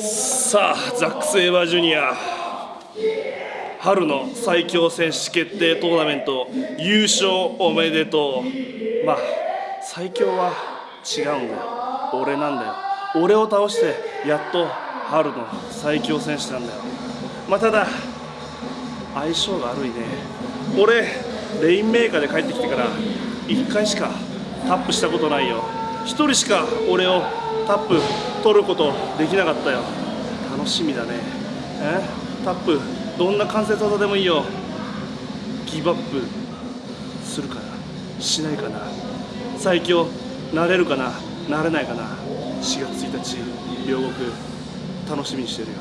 さあザック・セイバージュニア。春の最強選手決定トーナメント優勝おめでとう。まあ最強は違うんだよ。俺なんだよ。俺を倒してやっと春の最強選手なんだよ。まあただ相性が悪いね。俺レインメーカーで帰ってきてから1回しかタップしたことないよ。1人しか俺をタップ取ることできなかったよ。楽しみだね。え？タップ。どんな関節技でもいいよ。ギブアップするかな。しないかな。最強なれるかな。なれないかな。4月1日両国楽しみにしてるよ。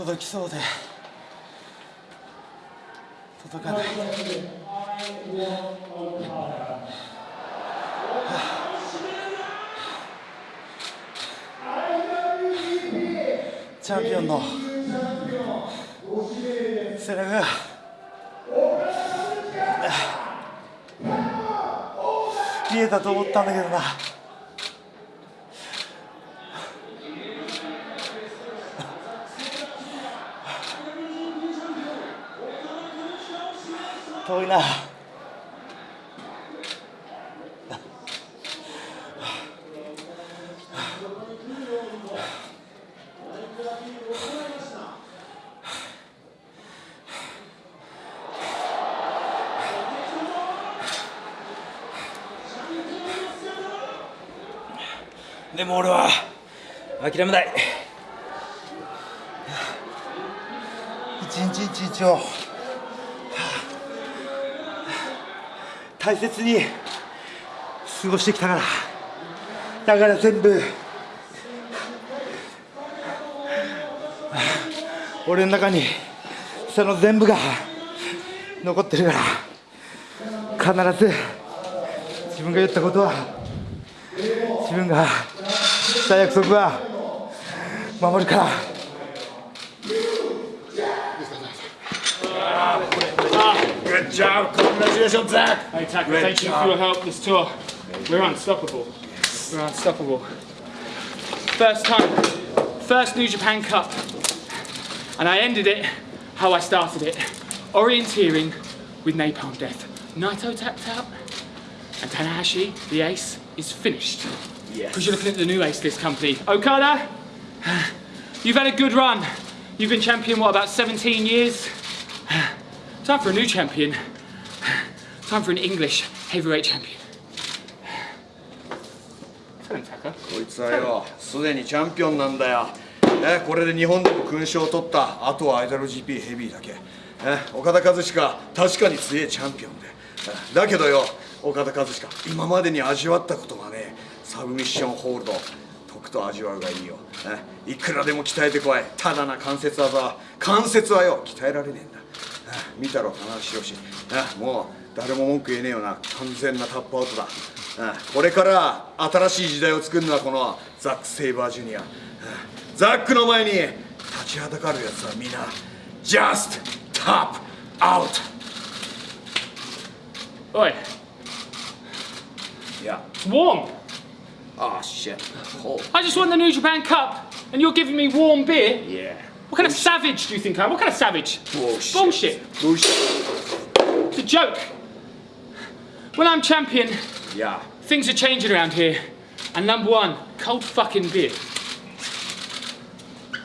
届きそうで。届かない。チャンピオンの。背中が見えたと思ったんだけどな。遠いな。でも俺は諦めない。一日一日を。大切に過ごしてきたから。だから全部俺の中にその全部が残ってるから。必ず自分が言ったことは自分がした約束は守るから。Good job. Congratulations, Zach. Hey, Taka, Great thank you for your help this tour. We're unstoppable. We're unstoppable. First time, first New Japan Cup. And I ended it how I started it. Orienteering with Napalm Death. Naito tapped out, and Tanahashi, the ace, is finished. Yes. Because you're looking at the new ace list company. Okada, you've had a good run. You've been champion, what, about 17 years? Time for a new champion. Time for an English heavyweight champion. Tell him, Taka. こいつはよ、すでにチャンピオンなんだよ。ね、これで日本でも勲章を取った。あとは IWGP ヘビーだけ。ね、岡田和親確かに強いチャンピオンで。だけどよ、岡田和親今までに味わったことがね、サブミッションホールド。とくと味わうがいいよ、ね、いくらでも鍛えてこいただな関節技は関節はよ鍛えられねえんだ見たろ棚橋宏もう誰も文句言えねえよな完全なタップアウトだ。これから新しい時代を作るのはこのザック・セイバージュニア。ザックの前に立ちはだかるやつはみんな Just Tap Out Oi, い。や。It's warm. ああ shit cold I just won the New Japan Cup, and you're giving me warm beer? yeah What kind of savage do you think I am? What kind of savage? bullshit Bullshit. bullshit It's a joke. When I'm champion, yeah things are changing around here. And number one, cold fucking beer.